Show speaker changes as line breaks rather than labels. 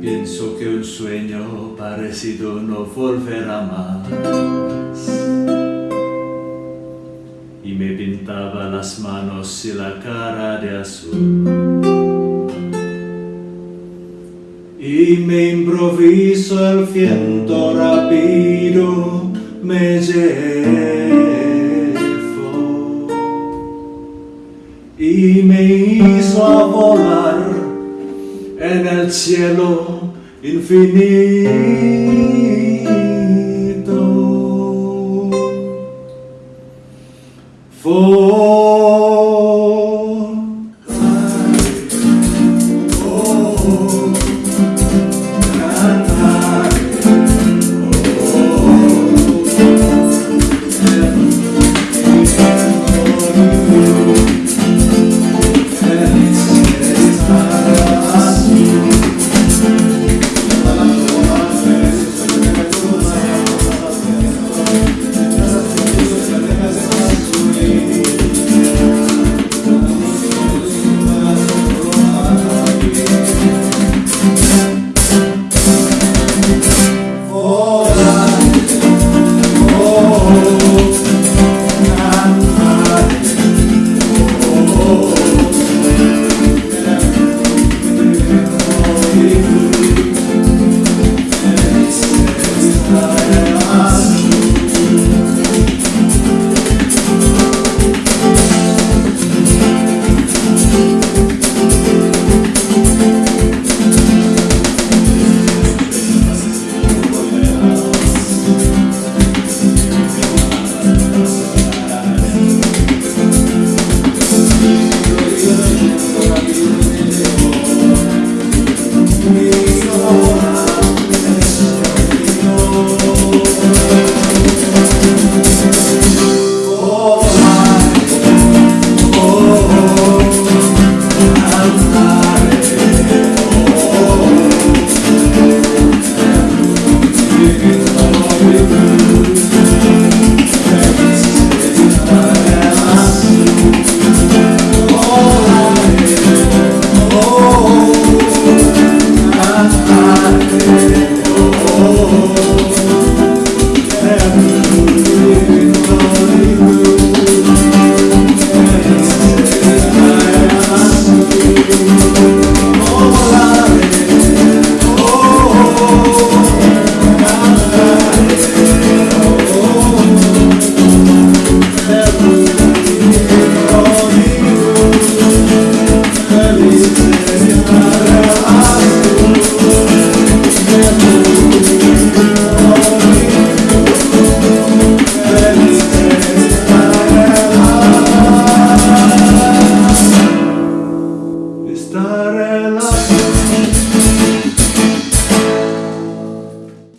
Pienso que un sueño parecido no volverá más. Y me pintaba las manos y la cara de azul. Y me improviso el viento rápido me llevó me hizo volar en el cielo infinito. For Oh, oh, oh.